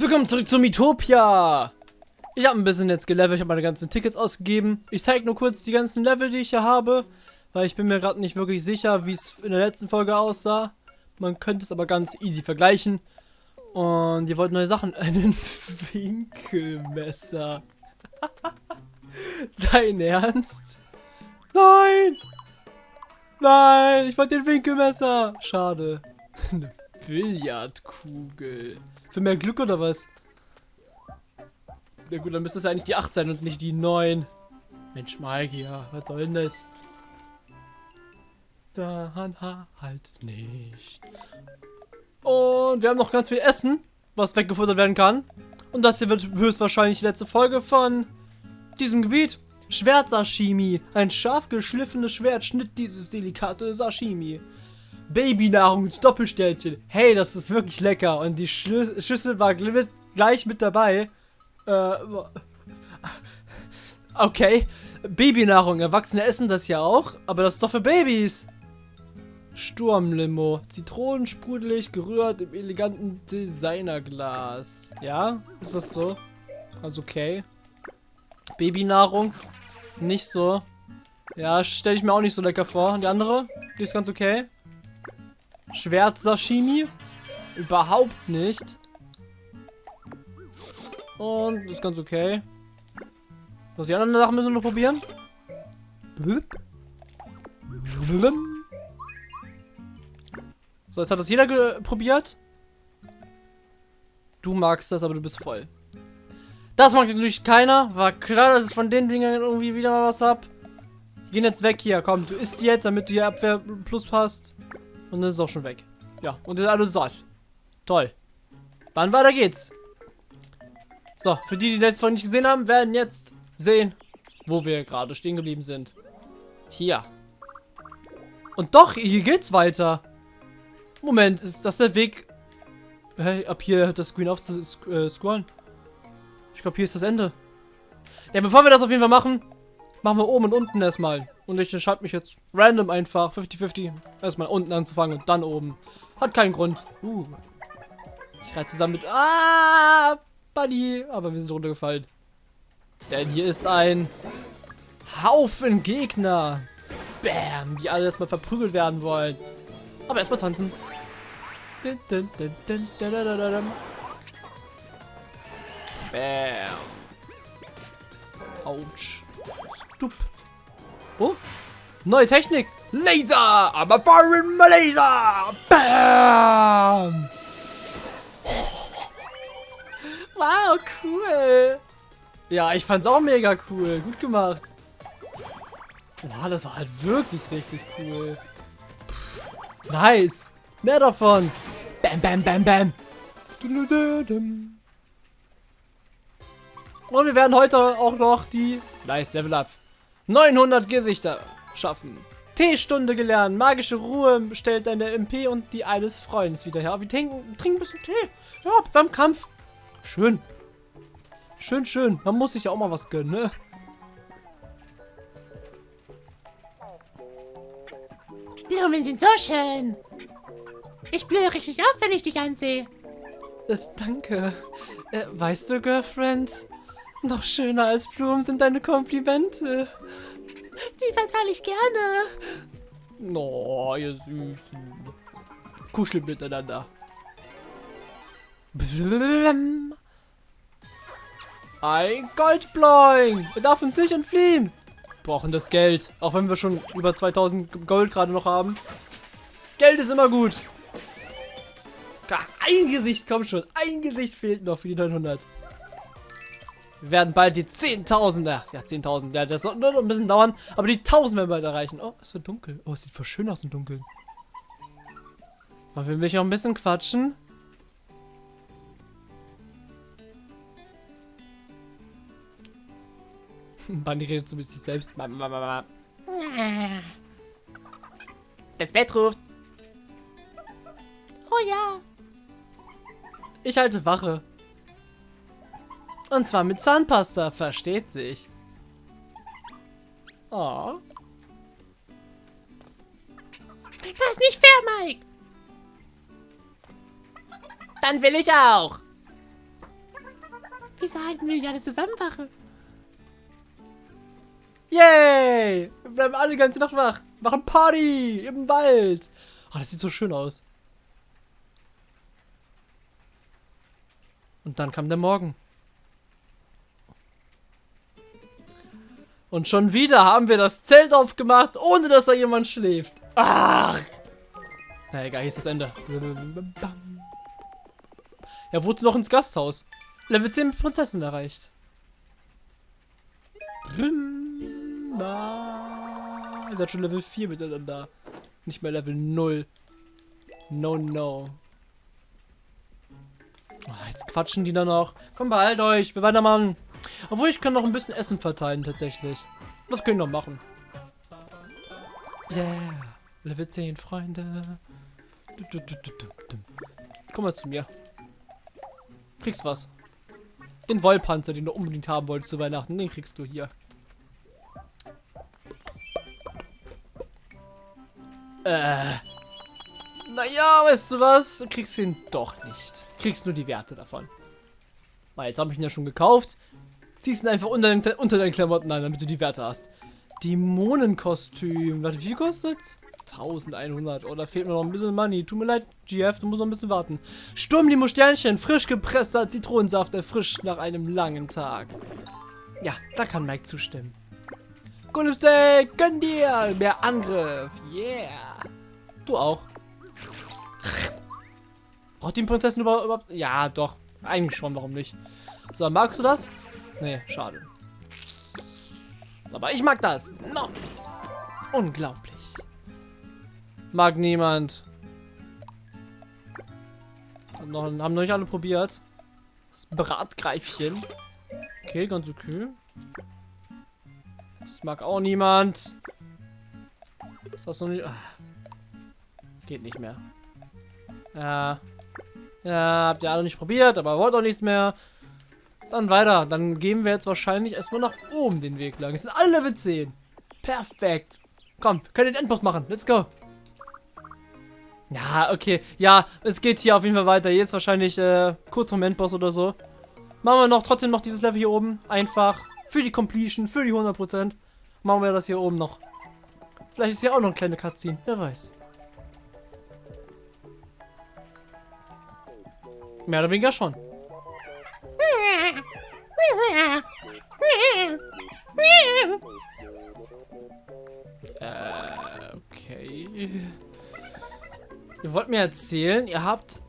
Willkommen zurück zu Mitopia! Ich habe ein bisschen jetzt gelevelt, ich habe meine ganzen Tickets ausgegeben. Ich zeige nur kurz die ganzen Level, die ich hier habe, weil ich bin mir gerade nicht wirklich sicher, wie es in der letzten Folge aussah. Man könnte es aber ganz easy vergleichen. Und ihr wollt neue Sachen. Einen Winkelmesser. Dein Ernst? Nein! Nein, ich wollte den Winkelmesser. Schade. Eine Billardkugel. Für mehr Glück oder was? Na gut, dann müsste es eigentlich die 8 sein und nicht die 9. Mensch, ja, was soll denn das? Daran halt nicht. Und wir haben noch ganz viel Essen, was weggefuttert werden kann. Und das hier wird höchstwahrscheinlich die letzte Folge von diesem Gebiet. Schwert-Sashimi. Ein scharf geschliffenes Schwert schnitt dieses delikate Sashimi. Babynahrungsdoppelsternchen. Hey, das ist wirklich lecker. Und die Schü Schüssel war gleich mit dabei. Äh, okay. Babynahrung. Erwachsene essen das ja auch. Aber das ist doch für Babys. Sturmlimo. Zitronensprudelig, gerührt im eleganten Designerglas. Ja? Ist das so? Also okay. Babynahrung. Nicht so. Ja, stelle ich mir auch nicht so lecker vor. Und die andere? Die ist ganz okay. Schwert-Sashimi? Überhaupt nicht. Und ist ganz okay. Was die anderen Sachen müssen wir noch probieren. So, jetzt hat das jeder probiert. Du magst das, aber du bist voll. Das mag natürlich keiner. War klar, dass ich von den Dingern irgendwie wieder mal was hab. Wir gehen jetzt weg hier. Komm, du isst jetzt, damit du hier Abwehr plus hast. Und dann ist es auch schon weg. Ja, und ist alles satt. Toll. Dann weiter geht's. So, für die, die die letzte Folge nicht gesehen haben, werden jetzt sehen, wo wir gerade stehen geblieben sind. Hier. Und doch, hier geht's weiter. Moment, ist das der Weg? Hey, ab hier das Screen auf zu äh, scrollen. Ich glaube, hier ist das Ende. Ja, bevor wir das auf jeden Fall machen, machen wir oben und unten erstmal. Und ich entscheide mich jetzt random einfach, 50-50, erstmal unten anzufangen und dann oben. Hat keinen Grund. Uh. Ich reite zusammen mit... Ah, Buddy. Aber wir sind runtergefallen. Denn hier ist ein Haufen Gegner. Bam, die alle erstmal verprügelt werden wollen. Aber erstmal tanzen. Bam. Autsch. Stup. Oh, neue Technik. Laser. I'm a my laser. Bam. Wow, cool. Ja, ich fand's auch mega cool. Gut gemacht. Wow, das war halt wirklich richtig cool. Nice. Mehr davon. Bam, bam, bam, bam. Und wir werden heute auch noch die... Nice, Level Up. 900 Gesichter schaffen. Teestunde gelernt. Magische Ruhe stellt deine MP und die eines Freundes wieder her. Wir trinken, trinken ein bisschen Tee. Ja, beim Kampf. Schön. Schön, schön. Man muss sich ja auch mal was gönnen, ne? Blumen sind so schön. Ich blühe richtig auf, wenn ich dich ansehe. Äh, danke. Äh, weißt du, Girlfriend, noch schöner als Blumen sind deine Komplimente. Die verteile ich gerne. No, ihr Süßen. Kuschelt miteinander. Ein Goldbloing. Er darf uns nicht entfliehen. Wir brauchen das Geld. Auch wenn wir schon über 2000 Gold gerade noch haben. Geld ist immer gut. Ein Gesicht, komm schon. Ein Gesicht fehlt noch für die 900. Wir werden bald die 10.000, ja 10.000, ja das wird noch ein bisschen dauern, aber die 1.000 werden bald erreichen. Oh, es wird dunkel. Oh, es sieht voll schön aus im Dunkeln. Wollen wir mich noch ein bisschen quatschen? Bunny redet so mit sich selbst. Das Bett ruft. Oh ja. Ich halte Wache. Und zwar mit Zahnpasta, versteht sich. Oh. Das ist nicht fair, Mike. Dann will ich auch. Wieso halten wir nicht alle zusammen Wache? Yay! Wir bleiben alle die ganze Nacht wach. Machen Party im Wald. Oh, das sieht so schön aus. Und dann kam der Morgen. Und schon wieder haben wir das Zelt aufgemacht, ohne dass da jemand schläft. Ach! Na egal, hier ist das Ende. Ja, wozu noch ins Gasthaus? Level 10 mit Prinzessin erreicht. Na, ihr seid schon Level 4 miteinander. Nicht mehr Level 0. No, no. Oh, jetzt quatschen die da noch. Komm, behalt euch. Wir weitermachen. Obwohl, ich kann noch ein bisschen Essen verteilen, tatsächlich. Das können wir noch machen. Yeah. Level 10, Freunde. Du, du, du, Komm mal zu mir. Kriegst was. Den Wollpanzer, den du unbedingt haben wolltest zu Weihnachten, den kriegst du hier. Äh. Naja, weißt du was? Du kriegst ihn doch nicht. Kriegst nur die Werte davon. Na, jetzt habe ich ihn ja schon gekauft. Ziehst ihn einfach unter, den, unter deinen Klamotten an, damit du die Werte hast. Dämonenkostüm. Warte, wie viel kostet's? 1100. Oh, da fehlt mir noch ein bisschen Money. Tut mir leid, GF, du musst noch ein bisschen warten. Sturmlimo Sternchen, frisch gepresster Zitronensaft, erfrischt nach einem langen Tag. Ja, da kann Mike zustimmen. Golem gönn dir! Mehr Angriff, yeah! Du auch. Braucht die Prinzessin überhaupt? Ja, doch. Eigentlich schon, warum nicht? So, magst du das? Nee, schade. Aber ich mag das. No. Unglaublich. Mag niemand. Haben noch, haben noch nicht alle probiert. Das Bratgreifchen. Okay, ganz okay. Das mag auch niemand. Ist das noch nicht... Ach. Geht nicht mehr. Ja. Ja, habt ihr alle nicht probiert, aber wollt auch nichts mehr. Dann weiter. Dann gehen wir jetzt wahrscheinlich erstmal nach oben den Weg lang. Es sind alle Level 10. Perfekt. Komm, wir können den Endboss machen. Let's go. Ja, okay. Ja, es geht hier auf jeden Fall weiter. Hier ist wahrscheinlich äh, kurz vom Endboss oder so. Machen wir noch trotzdem noch dieses Level hier oben. Einfach für die Completion, für die 100%. Machen wir das hier oben noch. Vielleicht ist hier auch noch eine kleine Cutscene. Wer weiß. Mehr oder weniger schon. Äh, okay. Ihr wollt mir erzählen, ihr habt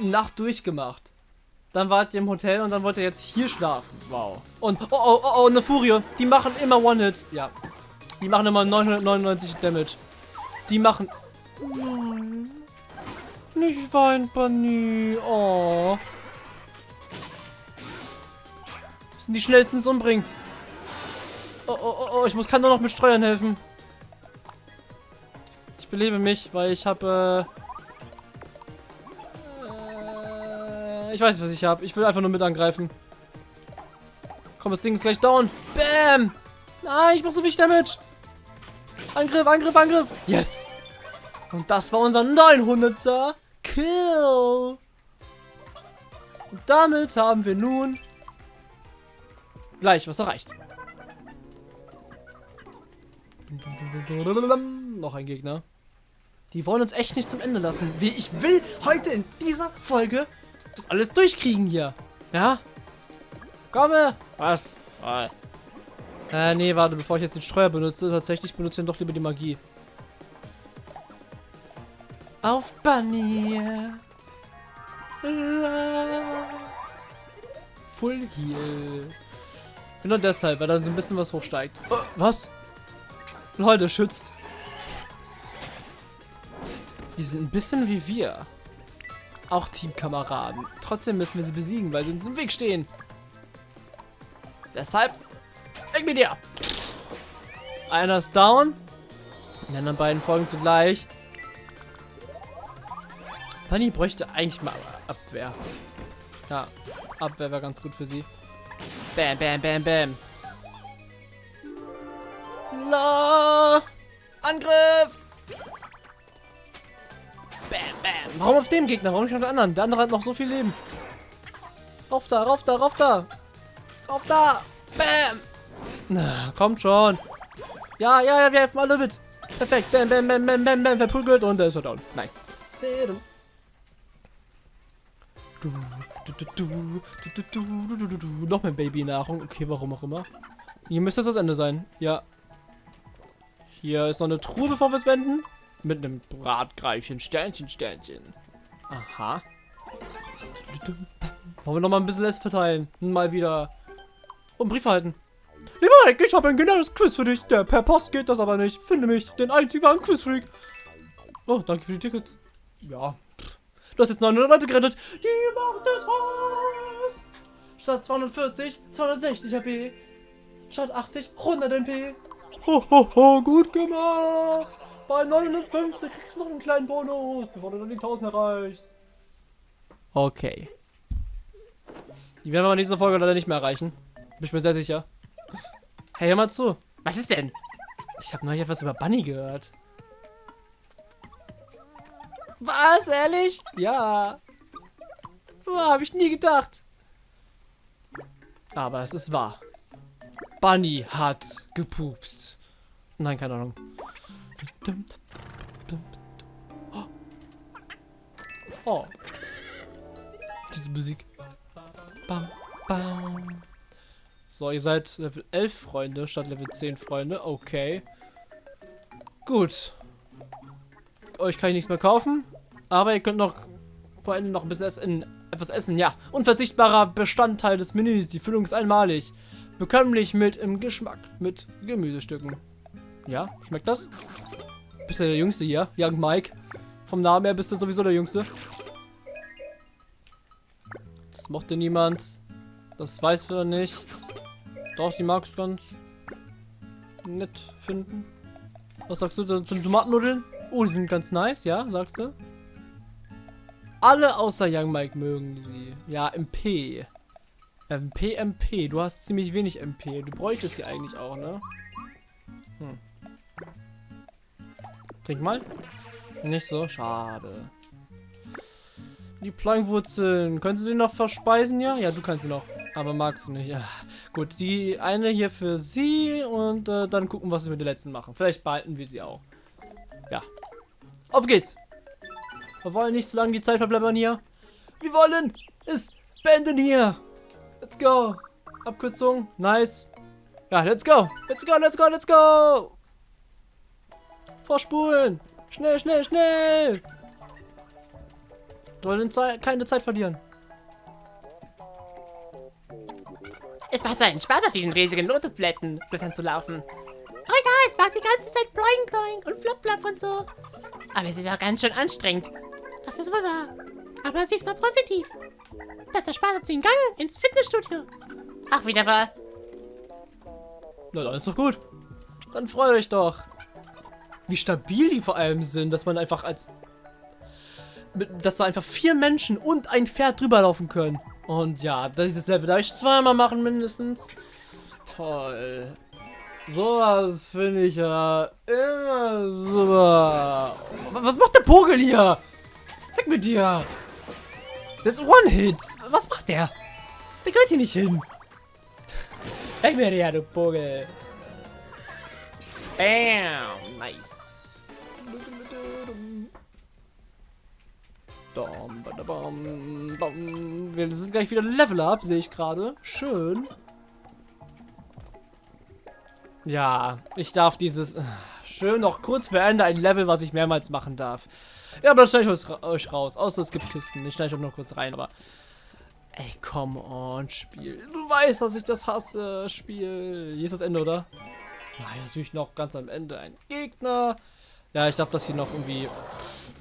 Nacht durchgemacht. Dann wart ihr im Hotel und dann wollt ihr jetzt hier schlafen. Wow. Und, oh, oh, oh, oh, eine Furie. Die machen immer One-Hit. Ja. Die machen immer 999 Damage. Die machen... Nicht weinen, Bunny. Oh. Sind die schnellsten ins Umbringen. Oh, oh, oh, oh, ich muss, kann nur noch mit Steuern helfen. Ich belebe mich, weil ich habe... Äh, äh, ich weiß, was ich habe. Ich will einfach nur mit angreifen. Komm, das Ding ist gleich down. Bam! Nein, ich mach so viel Damage. Angriff, Angriff, Angriff. Yes. Und das war unser 900er Kill. Und damit haben wir nun gleich was erreicht. Noch ein Gegner. Die wollen uns echt nicht zum Ende lassen. Wie ich will heute in dieser Folge das alles durchkriegen hier. Ja? Komme! Was? Äh, nee, warte, bevor ich jetzt den Streuer benutze, tatsächlich benutze ich dann doch lieber die Magie. Auf Bunny! Full Heal. Genau deshalb, weil dann so ein bisschen was hochsteigt. Oh, was? Leute, schützt. Die sind ein bisschen wie wir. Auch Teamkameraden. Trotzdem müssen wir sie besiegen, weil sie uns im Weg stehen. Deshalb, weg mit dir. Einer ist down. Die anderen beiden folgen zugleich. Bunny bräuchte eigentlich mal Abwehr. Ja, Abwehr wäre ganz gut für sie. Bam, bam, bam, bam. La! Angriff! Bam, bam. Warum auf dem Gegner? Warum nicht auf den anderen? Der andere hat noch so viel Leben. Rauf da, rauf da, rauf da. Rauf da. Bam. Na, kommt schon. Ja, ja, ja, wir helfen alle mit. Perfekt. Bam, bam, bam, bam, bam, bam. Verprügelt und der ist er down. Nice. Du, noch mehr Babynahrung. Okay, warum auch immer. Hier müsste das das Ende sein. Ja. Hier ist noch eine Truhe, bevor wir es wenden. Mit einem Bratgreifchen. Sternchen, Sternchen. Aha. Wollen wir noch mal ein bisschen Essen verteilen? Hm, mal wieder. Und Brief halten. Lieber Mike, ich habe ein genaues Quiz für dich. Der per Post geht das aber nicht. Finde mich, den einzigen Quizfreak. Oh, danke für die Tickets. Ja, Du hast jetzt 900 Leute gerettet. Die macht es fast. Statt 240, 260 HP. Statt 80, 100 MP. Ho, ho, ho, gut gemacht. Bei 950 kriegst du noch einen kleinen Bonus, bevor du dann die 1000 erreichst. Okay. Die werden wir in dieser Folge leider nicht mehr erreichen. Bin ich mir sehr sicher. Hey, hör mal zu. Was ist denn? Ich habe neulich etwas über Bunny gehört. Was, ehrlich? Ja. Oh, habe ich nie gedacht. Aber es ist wahr. Bunny hat gepupst. Nein, keine Ahnung. Oh. Diese Musik. Bam, bam. So, ihr seid Level 11 Freunde statt Level 10 Freunde. Okay. Gut. Euch kann ich nichts mehr kaufen. Aber ihr könnt noch vor allem noch ein bisschen essen, etwas essen. Ja, unverzichtbarer Bestandteil des Menüs. Die Füllung ist einmalig. Bekömmlich mit im Geschmack mit Gemüsestücken. Ja, schmeckt das? Bist du der Jüngste hier? Young Mike. Vom Namen her bist du sowieso der Jüngste. Das mochte niemand. Das weiß wir nicht. Doch, sie mag es ganz nett finden. Was sagst du zu den Tomatennudeln? Oh, die sind ganz nice, ja, sagst du? Alle außer Young Mike mögen sie. Ja, MP. MP, MP. Du hast ziemlich wenig MP. Du bräuchtest sie eigentlich auch, ne? Hm. Trink mal. Nicht so, schade. Die Plangwurzeln. Können Sie sie noch verspeisen, ja? Ja, du kannst sie noch. Aber magst du nicht. Ja. Gut, die eine hier für sie und äh, dann gucken, was wir mit der letzten machen. Vielleicht behalten wir sie auch. Ja. Auf geht's! Wir wollen nicht so lange die Zeit verbleiben hier. Wir wollen es beenden hier. Let's go. Abkürzung. Nice. Ja, let's go. Let's go, let's go, let's go. Vorspulen. Schnell, schnell, schnell. Wir wollen keine Zeit verlieren. Es macht so einen Spaß, auf diesen riesigen Lotusblättern Blättern zu laufen. Oh ja, es macht die ganze Zeit Bloing Bloing und Flop Flop und so. Aber es ist auch ganz schön anstrengend. Das ist wohl wahr. Aber sieh's mal positiv. Das erspart uns den Gang ins Fitnessstudio. Auch wieder wahr. Na, dann ist doch gut. Dann freut euch doch. Wie stabil die vor allem sind, dass man einfach als... Dass da einfach vier Menschen und ein Pferd drüber laufen können. Und ja, dieses Level darf ich zweimal machen mindestens. Toll. Sowas finde ich ja immer super. Was macht der Pogel hier? Weg mit dir. Das ist One-Hit. Was macht der? Der gehört hier nicht hin. Weg mit dir, du Pogel. Bam. Nice. Wir sind gleich wieder Level Up, sehe ich gerade. Schön. Ja, ich darf dieses... Schön noch kurz vor Ende ein Level, was ich mehrmals machen darf. Ja, aber das schneide ich euch- euch raus. Außer es gibt Kisten. Ich schneide euch noch kurz rein, aber... Ey, come on, Spiel. Du weißt, dass ich das hasse, Spiel. Hier ist das Ende, oder? Nein, natürlich noch ganz am Ende ein Gegner. Ja, ich darf das hier noch irgendwie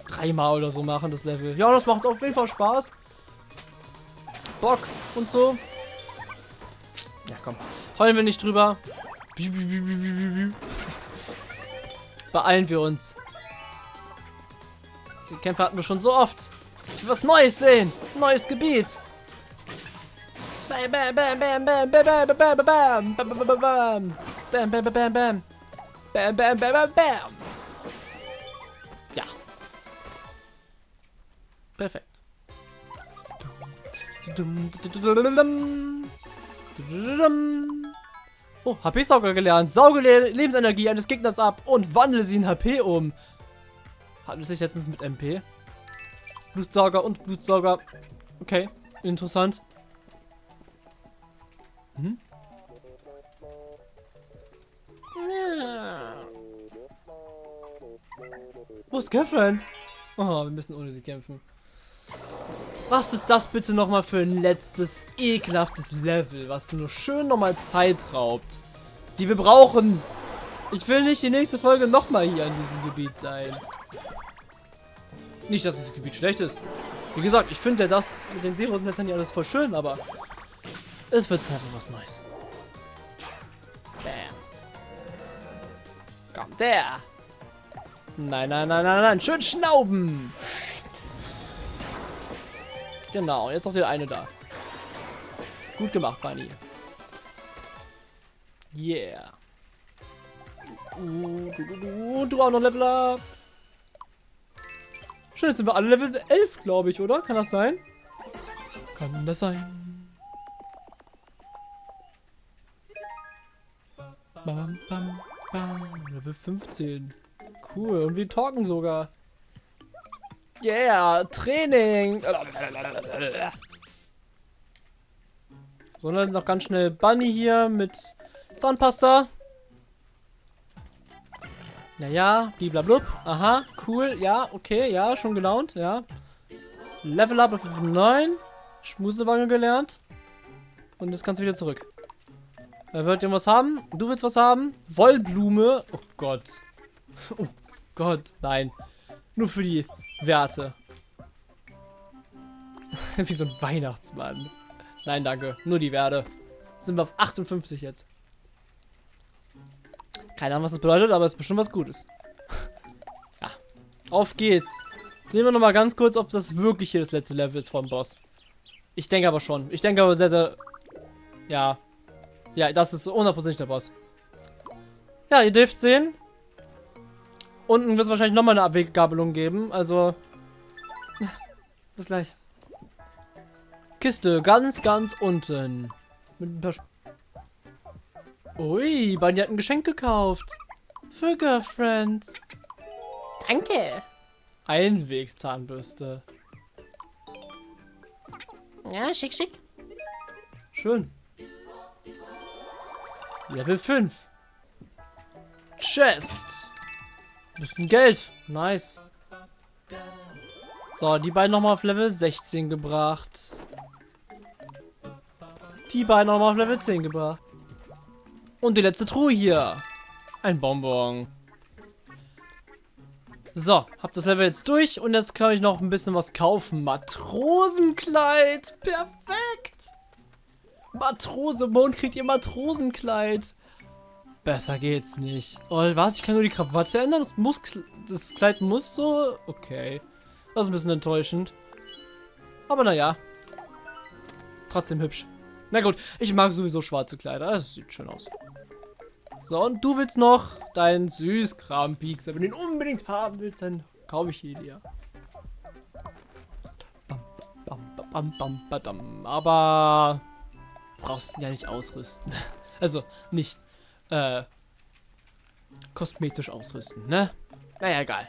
dreimal oder so machen, das Level. Ja, das macht auf jeden Fall Spaß. Bock und so. Ja, komm. Heulen wir nicht drüber. Beeilen wir uns. Die Kämpfe hatten wir schon so oft. Ich will was Neues sehen. Neues Gebiet. Bam, bam, bam, bam, bam, bam, bam, bam, bam, bam, bam, bam, bam. Bam, bam, bam, bam, bam. Bam, bam, bam, bam, bam. Ja. Perfekt. Oh, HP-Sauger gelernt. Sauge Le Lebensenergie eines Gegners ab und wandle sie in HP um. Handelt sich letztens mit MP. Blutsauger und Blutsauger. Okay, interessant. Hm? Wo ist Girlfriend? Oh, wir müssen ohne sie kämpfen. Was ist das bitte nochmal für ein letztes ekelhaftes Level, was nur schön nochmal Zeit raubt, die wir brauchen. Ich will nicht die nächste Folge nochmal hier an diesem Gebiet sein. Nicht, dass das Gebiet schlecht ist. Wie gesagt, ich finde das mit den Serosblättern hier alles voll schön, aber es wird Zeit für was Neues. Bam. Kommt der. Nein, nein, nein, nein, nein. Schön schnauben. Genau, jetzt noch der eine da. Gut gemacht, Bunny. Yeah. Uh, du, du, du, du auch noch Level up. Schön, jetzt sind wir alle Level 11, glaube ich, oder? Kann das sein? Kann das sein? Bam, bam, bam. Level 15. Cool. Und wir talken sogar. Yeah, Training. Sondern noch ganz schnell Bunny hier mit Zahnpasta. Ja, ja, bliblablub. Aha, cool. Ja, okay, ja, schon gelaunt, ja. Level up auf 9. Schmusewange gelernt. Und jetzt kannst du wieder zurück. Er wird irgendwas haben. Du willst was haben. Wollblume. Oh Gott. Oh Gott, nein. Nur für die Werte. Wie so ein Weihnachtsmann. Nein, danke. Nur die Werte. Sind wir auf 58 jetzt. Keine Ahnung, was das bedeutet, aber es ist bestimmt was Gutes. ja. Auf geht's. Sehen wir noch mal ganz kurz, ob das wirklich hier das letzte Level ist vom Boss. Ich denke aber schon. Ich denke aber sehr, sehr... Ja. Ja, das ist hundertprozentig der Boss. Ja, ihr dürft sehen. Unten wird es wahrscheinlich nochmal eine Abweggabelung geben. Also... Bis gleich. Kiste, ganz, ganz unten. Mit ein paar... Ui, Bunny hat ein Geschenk gekauft. Für Girlfriend. Danke. Einwegzahnbürste. Ja, schick, schick. Schön. Level 5. Chest. Bisschen Geld. Nice. So, die beiden nochmal auf Level 16 gebracht. Die beiden nochmal auf Level 10 gebracht. Und die letzte Truhe hier. Ein Bonbon. So, hab das Level jetzt durch und jetzt kann ich noch ein bisschen was kaufen. Matrosenkleid. Perfekt. Matrose, Mond kriegt ihr Matrosenkleid. Besser geht's nicht. Oh, was? Ich kann nur die Krawatte ändern? Das, muss, das Kleid muss so? Okay. Das ist ein bisschen enttäuschend. Aber naja. Trotzdem hübsch. Na gut, ich mag sowieso schwarze Kleider. Das sieht schön aus. So, und du willst noch deinen Süßkram-Pieks. Wenn du den unbedingt haben willst, dann kaufe ich ihn dir. Aber brauchst ihn ja nicht ausrüsten. Also nicht äh, kosmetisch ausrüsten, ne? Naja, egal.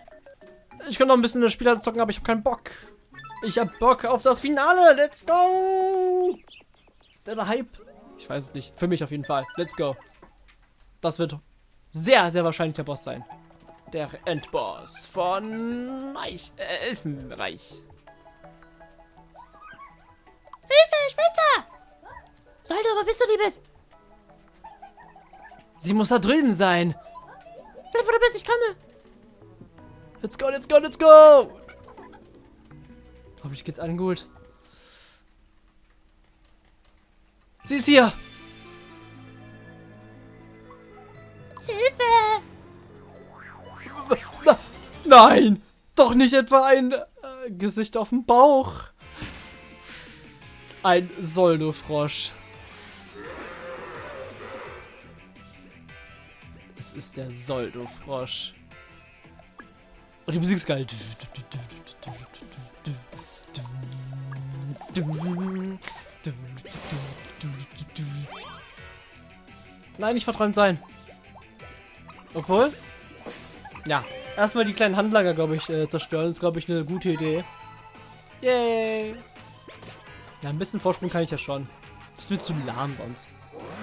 Ich kann noch ein bisschen das Spiel zocken, aber ich habe keinen Bock. Ich habe Bock auf das Finale. Let's go! Ist der, der Hype? Ich weiß es nicht. Für mich auf jeden Fall. Let's go. Das wird sehr, sehr wahrscheinlich der Boss sein. Der Endboss von Eich, äh, Elfenreich. Hilfe, Schwester! Sollte, wo bist du, Liebes? Sie muss da drüben sein. Bleib, wo du bist, ich komme. Let's go, let's go, let's go. Hoffentlich geht's allen gut. Sie ist hier. Hilfe! Na, nein, doch nicht etwa ein äh, Gesicht auf dem Bauch. Ein Soldo-Frosch. Ist der Soldo-Frosch. Und die Musik ist geil. Nein, nicht verträumt sein. Obwohl? Ja. Erstmal die kleinen Handlager, glaube ich, äh, zerstören. ist, glaube ich, eine gute Idee. Yay! Ja, ein bisschen Vorsprung kann ich ja schon. Das wird zu lahm sonst.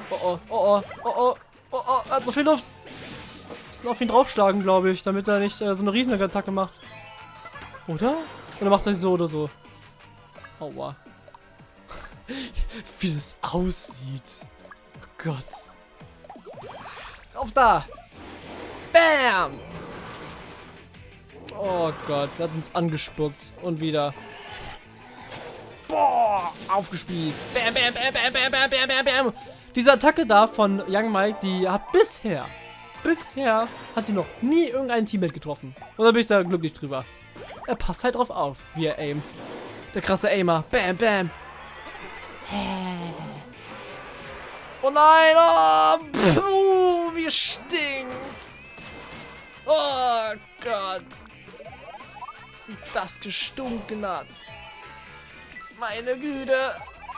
Oh oh, oh oh, oh oh, oh oh, er hat so viel Luft. Müssen auf ihn draufschlagen, glaube ich, damit er nicht äh, so eine Riesenattacke macht. Oder? Oder macht er so oder so? Aua. Wie das aussieht. Oh Gott. Auf da! Bam! Oh Gott, er hat uns angespuckt. Und wieder. Boah! Aufgespießt. Bam, bam, bam, bam, bam, bam, bam, bam, bam. Diese Attacke da von Young Mike, die hat bisher, bisher hat die noch nie irgendein Teammate getroffen. Und da bin ich sehr glücklich drüber. Er passt halt drauf auf, wie er aimt. Der krasse Aimer. Bam, bam. Oh nein, oh, puh, wie stinkt. Oh Gott. Das gestunken hat. Meine Güte.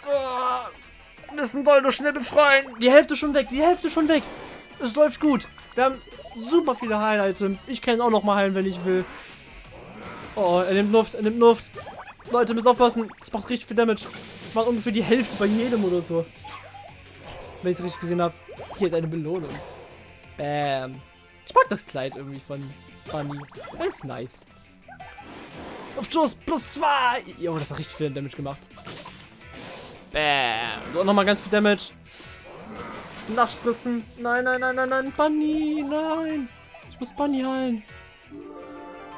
Oh, müssen Doldo schnell befreien. Die Hälfte schon weg, die Hälfte schon weg. Es läuft gut. Wir haben super viele Heil-Items. Ich kann auch noch mal heilen, wenn ich will. Oh, er nimmt Luft, er nimmt Luft. Leute, müssen aufpassen. Das macht richtig viel Damage. Das macht ungefähr die Hälfte bei jedem oder so. Wenn ich es richtig gesehen habe. Hier hat eine Belohnung. Bam. Ich mag das Kleid irgendwie von Bunny. Das ist nice. Auf Schuss plus zwei. Jo, das hat richtig viel Damage gemacht. Bam. So, nochmal ganz viel Damage. Bisschen nachspritzen. Nein, nein, nein, nein, nein. Bunny, nein. Ich muss Bunny heilen.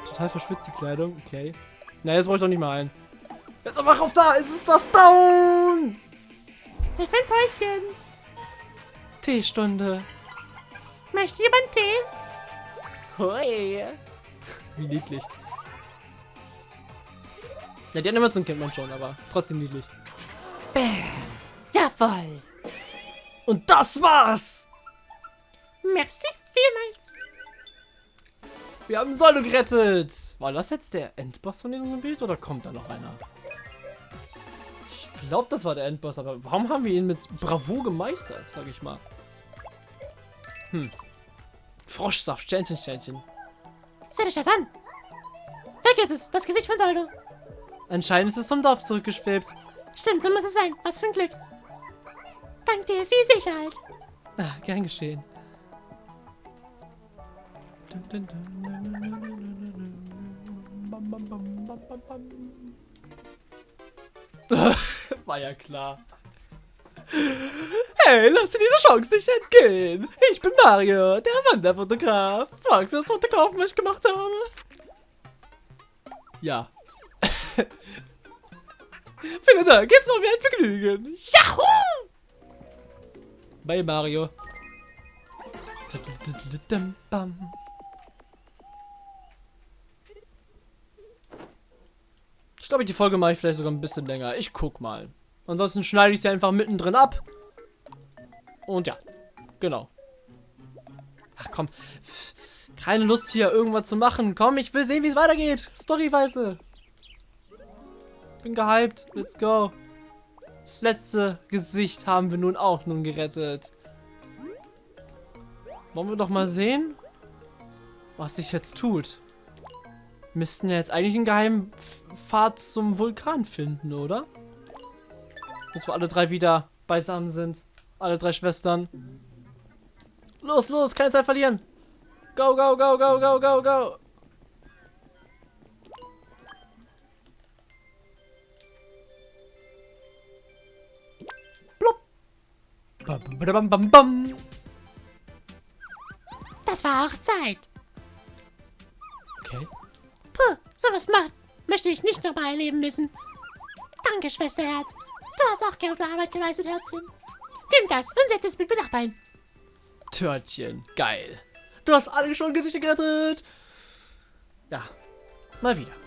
Total verschwitzt die Kleidung. Okay. Na, jetzt brauche ich doch nicht mal ein. Jetzt aber auf da. Es ist das Down. Zeit für ein Päuschen. Teestunde. Möchte jemand Tee? Hui. Wie niedlich. Ja, die Animation kennt man schon, aber trotzdem niedlich. Bam. Jawoll. Und das war's. Merci vielmals. Wir haben Solo gerettet. War das jetzt der Endboss von diesem Bild oder kommt da noch einer? Ich glaube, das war der Endboss, aber warum haben wir ihn mit Bravo gemeistert, sag ich mal? Hm. Froschsaft, Sternchen, Sternchen. Seht euch das an. Weg ist es, das Gesicht von Saldo. Anscheinend ist es zum Dorf zurückgeschwebt. Stimmt, so muss es sein. Was für ein Glück. Dank dir ist die Sicherheit. Ah, gern geschehen. War ja klar. Hey, lass dir diese Chance nicht entgehen. Ich bin Mario, der Wanderfotograf. Fragst du das Fotografen, was ich gemacht habe? Ja. Vielen Dank, es war mir ein Vergnügen. Yahoo! Bye, Mario. Ich glaube, die Folge mache ich vielleicht sogar ein bisschen länger. Ich guck mal. Ansonsten schneide ich sie einfach mittendrin ab. Und ja, genau. Ach komm, keine Lust hier irgendwas zu machen. Komm, ich will sehen, wie es weitergeht. Storyweise. Bin gehypt. Let's go. Das letzte Gesicht haben wir nun auch nun gerettet. Wollen wir doch mal sehen, was sich jetzt tut. Wir müssten ja jetzt eigentlich einen geheimen Pfad zum Vulkan finden, oder? Jetzt wo alle drei wieder beisammen sind. Alle drei Schwestern. Los, los, keine Zeit verlieren. Go, go, go, go, go, go, go. Das war auch Zeit. Okay. Puh, sowas macht, möchte ich nicht nochmal erleben müssen. Danke, Schwesterherz. Du hast auch gute Arbeit geleistet, Herzchen. Nimm das und setz es mit Bedacht ein. Törtchen, geil. Du hast alle schon Gesichter gerettet. Ja, mal wieder.